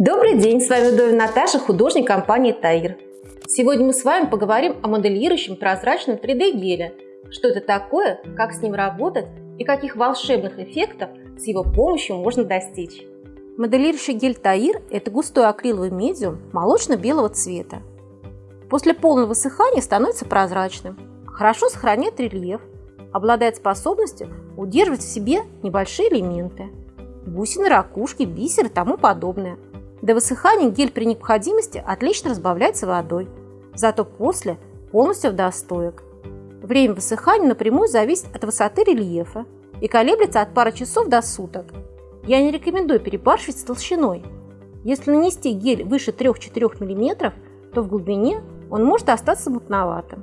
Добрый день, с вами Довин Наташа, художник компании Таир. Сегодня мы с вами поговорим о моделирующем прозрачном 3D геле. Что это такое, как с ним работать и каких волшебных эффектов с его помощью можно достичь. Моделирующий гель Таир – это густой акриловый медиум молочно-белого цвета. После полного высыхания становится прозрачным, хорошо сохраняет рельеф, обладает способностью удерживать в себе небольшие элементы – бусины, ракушки, бисер и тому подобное – до высыхания гель при необходимости отлично разбавляется водой, зато после полностью в достоек. Время высыхания напрямую зависит от высоты рельефа и колеблется от пары часов до суток. Я не рекомендую перебарщивать с толщиной. Если нанести гель выше 3-4 мм, то в глубине он может остаться мутноватым,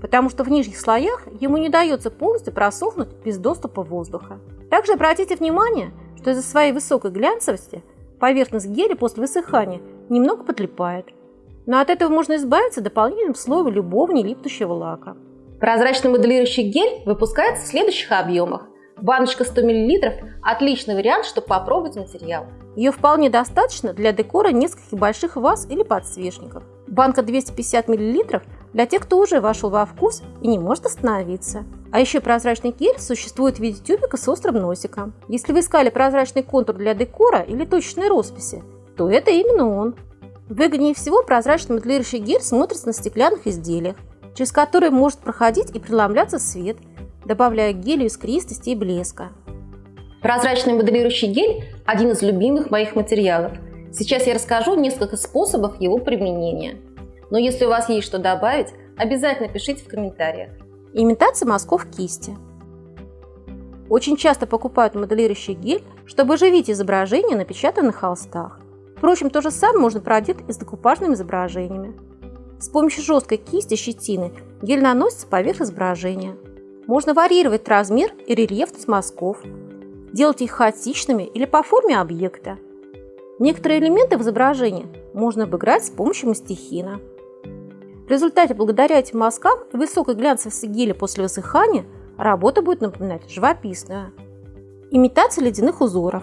потому что в нижних слоях ему не дается полностью просохнуть без доступа воздуха. Также обратите внимание, что из-за своей высокой глянцевости – Поверхность геля после высыхания немного подлипает. Но от этого можно избавиться дополнительным слоем любого нелипнущего лака. Прозрачный моделирующий гель выпускается в следующих объемах. Баночка 100 мл – отличный вариант, чтобы попробовать материал. Ее вполне достаточно для декора нескольких больших ваз или подсвечников. Банка 250 мл для тех, кто уже вошел во вкус и не может остановиться. А еще прозрачный гель существует в виде тюбика с острым носиком. Если вы искали прозрачный контур для декора или точечной росписи, то это именно он. Выгоднее всего прозрачный моделирующий гель смотрится на стеклянных изделиях, через которые может проходить и преломляться свет, добавляя гелю искристости и блеска. Прозрачный моделирующий гель – один из любимых моих материалов. Сейчас я расскажу несколько способов его применения. Но если у вас есть что добавить, обязательно пишите в комментариях. Имитация мазков кисти. Очень часто покупают моделирующий гель, чтобы оживить изображение, напечатанное на холстах. Впрочем, то же самое можно проделать и с декупажными изображениями. С помощью жесткой кисти щетины гель наносится поверх изображения. Можно варьировать размер и рельефность мазков, делать их хаотичными или по форме объекта. Некоторые элементы в изображении можно обыграть с помощью мастихина. В результате, благодаря этим мазкам и высокой глянцевости геля после высыхания, работа будет напоминать живописную. Имитация ледяных узоров.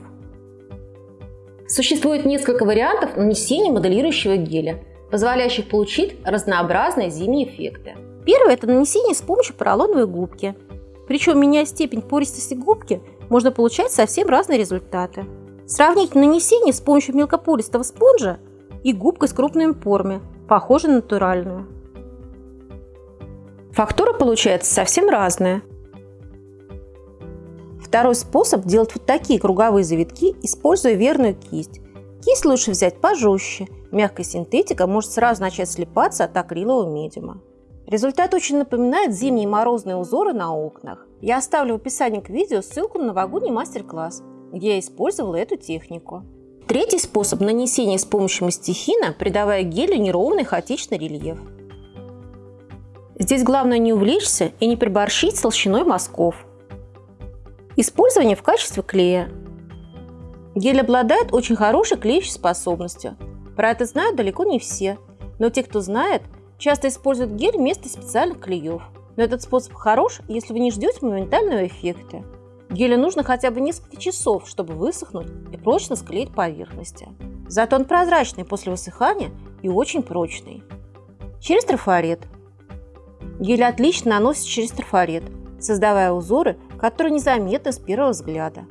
Существует несколько вариантов нанесения моделирующего геля, позволяющих получить разнообразные зимние эффекты. Первое – это нанесение с помощью поролоновой губки. Причем, меняя степень пористости губки, можно получать совсем разные результаты. Сравнить нанесение с помощью мелкопористого спонжа и губкой с крупными порами, похожа на натуральную. Фактура получается совсем разная. Второй способ делать вот такие круговые завитки, используя верную кисть. Кисть лучше взять пожестче, мягкая синтетика может сразу начать слипаться от акрилового медиума. Результат очень напоминает зимние морозные узоры на окнах. Я оставлю в описании к видео ссылку на новогодний мастер-класс, где я использовала эту технику. Третий способ нанесения с помощью мастихина, придавая гелю неровный хаотичный рельеф. Здесь главное не увлечься и не приборщить с толщиной мазков. Использование в качестве клея. Гель обладает очень хорошей клеящей способностью. Про это знают далеко не все, но те, кто знает, часто используют гель вместо специальных клеев. Но этот способ хорош, если вы не ждете моментального эффекта. Гелю нужно хотя бы несколько часов, чтобы высохнуть и прочно склеить поверхности. Зато он прозрачный после высыхания и очень прочный. Через трафарет. Гель отлично наносит через трафарет, создавая узоры, которые незаметны с первого взгляда.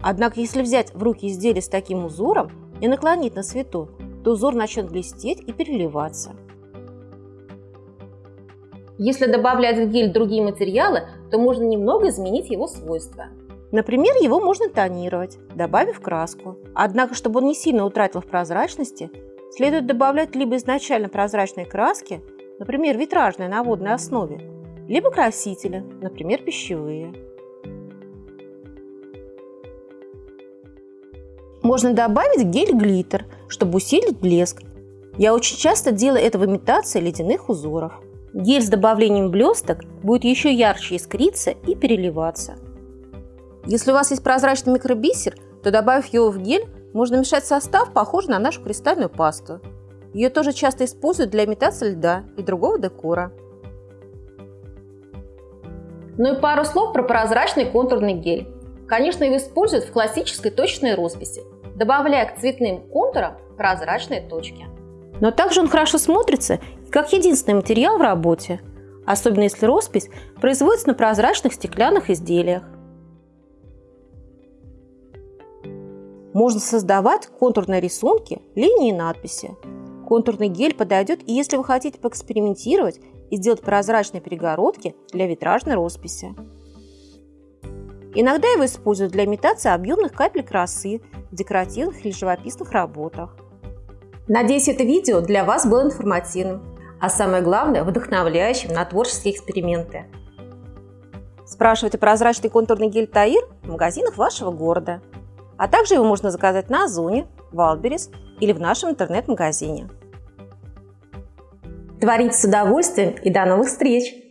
Однако, если взять в руки изделие с таким узором и наклонить на свету, то узор начнет блестеть и переливаться. Если добавлять в гель другие материалы, то можно немного изменить его свойства. Например, его можно тонировать, добавив краску. Однако, чтобы он не сильно утратил в прозрачности, следует добавлять либо изначально прозрачные краски, например, витражные на водной основе, либо красители, например, пищевые. Можно добавить гель-глиттер, чтобы усилить блеск. Я очень часто делаю это в имитации ледяных узоров. Гель с добавлением блесток будет еще ярче искриться и переливаться. Если у вас есть прозрачный микробисер, то добавив его в гель, можно мешать состав, похожий на нашу кристальную пасту. Ее тоже часто используют для имитации льда и другого декора. Ну и пару слов про прозрачный контурный гель. Конечно, его используют в классической точной росписи. добавляя к цветным контурам прозрачные точки. Но также он хорошо смотрится как единственный материал в работе, особенно если роспись производится на прозрачных стеклянных изделиях. Можно создавать контурные рисунки, линии и надписи. Контурный гель подойдет и если вы хотите поэкспериментировать и сделать прозрачные перегородки для витражной росписи. Иногда его используют для имитации объемных капель росы в декоративных или живописных работах. Надеюсь, это видео для вас было информативным, а самое главное – вдохновляющим на творческие эксперименты. Спрашивайте прозрачный контурный гель Таир в магазинах вашего города. А также его можно заказать на Озоне, Wildberries или в нашем интернет-магазине. Творите с удовольствием и до новых встреч!